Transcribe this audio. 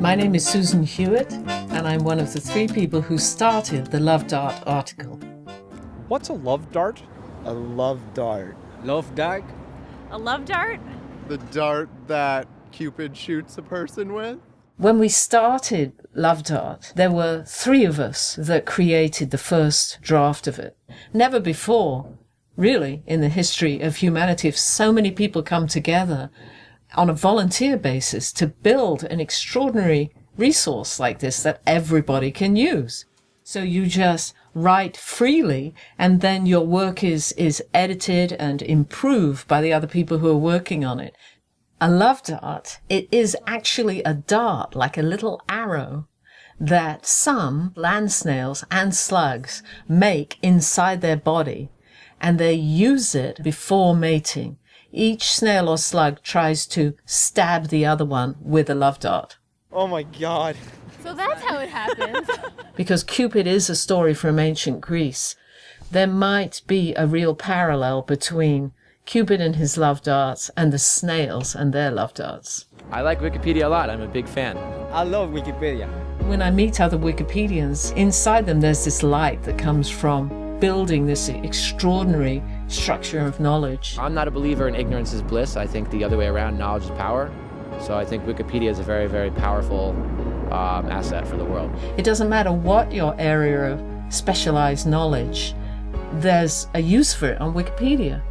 My name is Susan Hewitt, and I'm one of the three people who started the Love Dart article. What's a love dart? A love dart. Love dart? A love dart? The dart that Cupid shoots a person with? When we started Love Dart, there were three of us that created the first draft of it. Never before, really, in the history of humanity, have so many people come together on a volunteer basis to build an extraordinary resource like this that everybody can use. So you just write freely and then your work is, is edited and improved by the other people who are working on it. A love dart, it is actually a dart, like a little arrow that some land snails and slugs make inside their body and they use it before mating each snail or slug tries to stab the other one with a love dart. Oh my god. So that's how it happens. because Cupid is a story from ancient Greece, there might be a real parallel between Cupid and his love darts and the snails and their love darts. I like Wikipedia a lot. I'm a big fan. I love Wikipedia. When I meet other Wikipedians, inside them there's this light that comes from building this extraordinary structure of knowledge. I'm not a believer in ignorance is bliss. I think the other way around, knowledge is power. So I think Wikipedia is a very, very powerful um, asset for the world. It doesn't matter what your area of specialized knowledge, there's a use for it on Wikipedia.